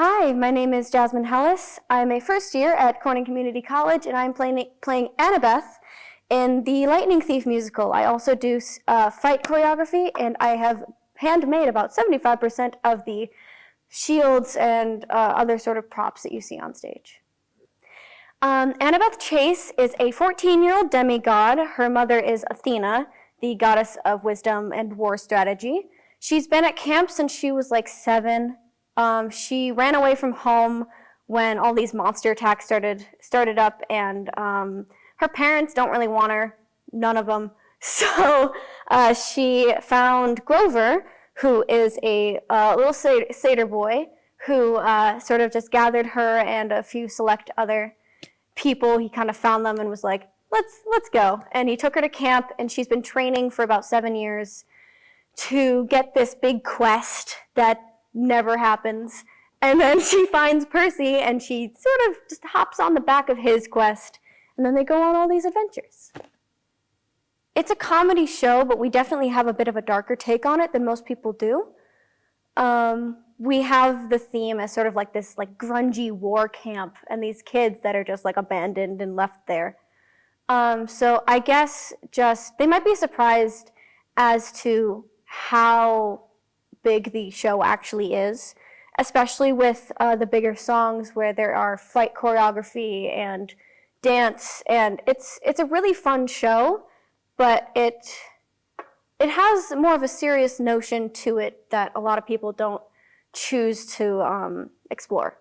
Hi, my name is Jasmine Hellis. I'm a first year at Corning Community College and I'm playing, playing Annabeth in the Lightning Thief musical. I also do uh, fight choreography and I have handmade about 75% of the shields and uh, other sort of props that you see on stage. Um, Annabeth Chase is a 14-year-old demigod. Her mother is Athena, the goddess of wisdom and war strategy. She's been at camp since she was like seven. Um, she ran away from home when all these monster attacks started started up, and um, her parents don't really want her, none of them. So uh, she found Grover, who is a uh, little satyr boy, who uh, sort of just gathered her and a few select other people. He kind of found them and was like, let's, let's go. And he took her to camp, and she's been training for about seven years to get this big quest that never happens. And then she finds Percy, and she sort of just hops on the back of his quest, and then they go on all these adventures. It's a comedy show, but we definitely have a bit of a darker take on it than most people do. Um, we have the theme as sort of like this like grungy war camp and these kids that are just like abandoned and left there. Um, so I guess just, they might be surprised as to how big the show actually is, especially with uh, the bigger songs where there are fight choreography and dance, and it's it's a really fun show, but it it has more of a serious notion to it that a lot of people don't choose to um, explore.